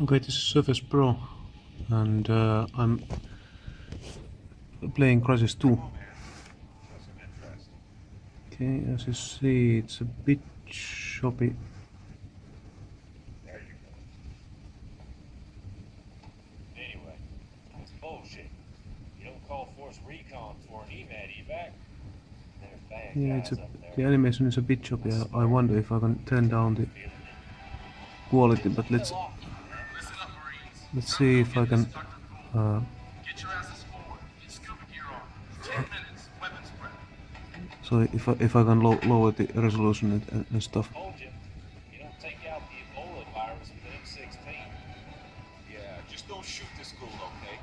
Okay, this is Surface Pro and uh, I'm playing Crysis 2. Okay, as you see, it's a bit choppy. There you go. Anyway, it's bullshit. You don't call Force Recon for an EMAT evac. Yeah, it's a, the animation is a bit choppy. I, I wonder if I can turn down the quality, but let's Listen up, Marines. Let's see if I can. Uh, Get your asses forward. Get scuba gear on. Ten minutes. Weapons prep. so if I, if I can low, lower the resolution and, and, and stuff. Told you, you don't take out the Ebola virus with an M16. Yeah, just don't shoot this school, okay?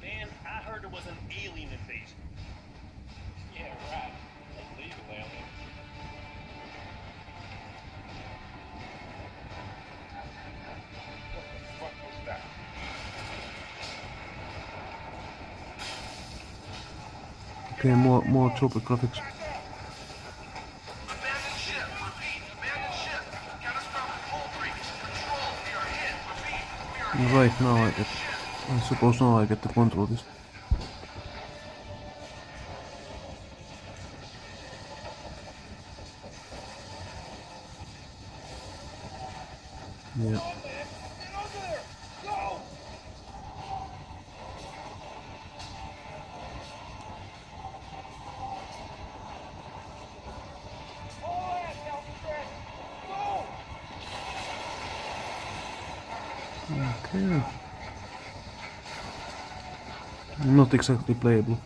Man, I heard there was an are more. We are Right now I get. I suppose now I get to control this. Yeah. Okay. Not exactly playable.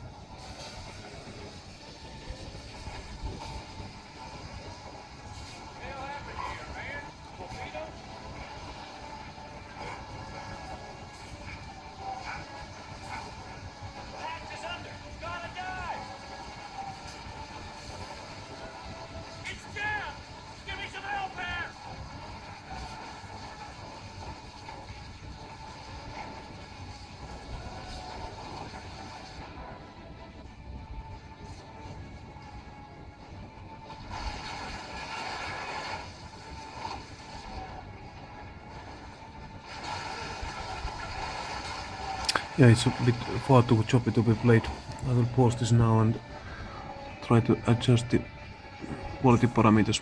Yeah, it's a bit far too choppy to be played. I will pause this now and try to adjust the quality parameters.